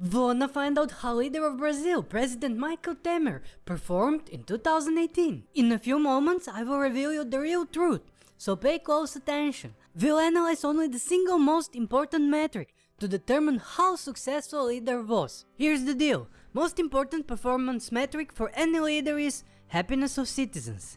Wanna find out how leader of Brazil, President Michel Temer, performed in 2018? In a few moments I will reveal you the real truth, so pay close attention. We'll analyze only the single most important metric to determine how successful a leader was. Here's the deal, most important performance metric for any leader is happiness of citizens.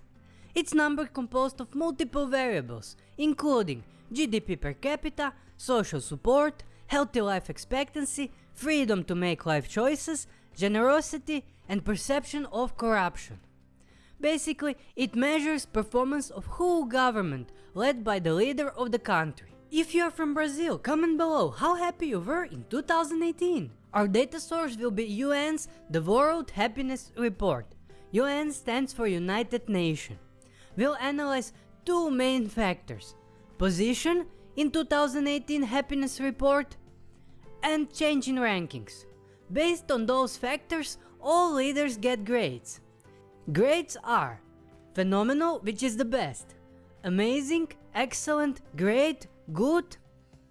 It's number composed of multiple variables, including GDP per capita, social support, healthy life expectancy, freedom to make life choices, generosity, and perception of corruption. Basically, it measures performance of whole government led by the leader of the country. If you are from Brazil, comment below how happy you were in 2018. Our data source will be UN's The World Happiness Report. UN stands for United Nations. We'll analyze two main factors. Position in 2018 happiness report and change in rankings. Based on those factors, all leaders get grades. Grades are phenomenal, which is the best, amazing, excellent, great, good,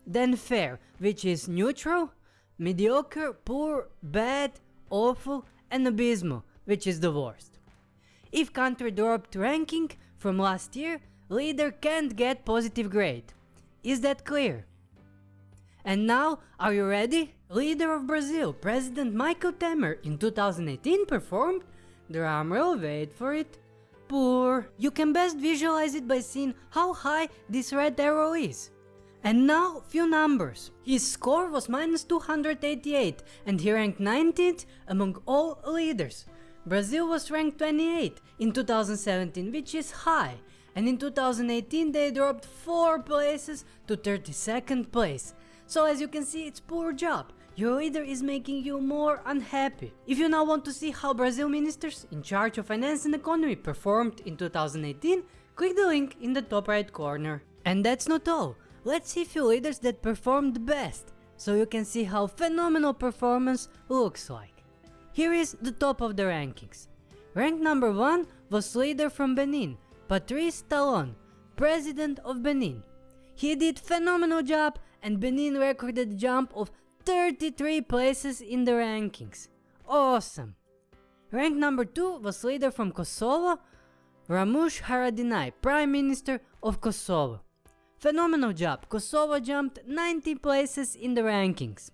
then fair, which is neutral, mediocre, poor, bad, awful, and abysmal, which is the worst. If country dropped ranking from last year, leader can't get positive grade. Is that clear? And now, are you ready? Leader of Brazil, President Michel Temer in 2018 performed, drumroll wait for it, poor. You can best visualize it by seeing how high this red arrow is. And now, few numbers. His score was minus 288 and he ranked 19th among all leaders. Brazil was ranked 28 in 2017 which is high and in 2018 they dropped 4 places to 32nd place so as you can see it's poor job. Your leader is making you more unhappy. If you now want to see how Brazil ministers in charge of finance and economy performed in 2018, click the link in the top right corner. And that's not all. Let's see few leaders that performed best, so you can see how phenomenal performance looks like. Here is the top of the rankings. Rank number 1 was leader from Benin, Patrice Talon, president of Benin. He did phenomenal job and Benin recorded a jump of 33 places in the rankings. Awesome! Rank number 2 was leader from Kosovo, Ramush Haradinaj, Prime Minister of Kosovo. Phenomenal job, Kosovo jumped 90 places in the rankings.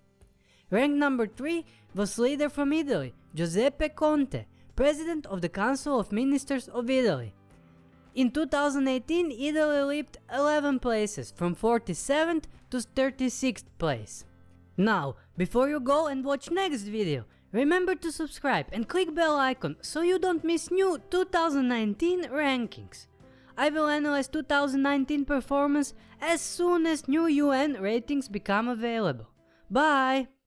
Rank number 3 was leader from Italy, Giuseppe Conte, President of the Council of Ministers of Italy. In 2018, Italy leaped 11 places from 47th to 36th place. Now, before you go and watch next video, remember to subscribe and click bell icon so you don't miss new 2019 rankings. I will analyze 2019 performance as soon as new UN ratings become available. Bye!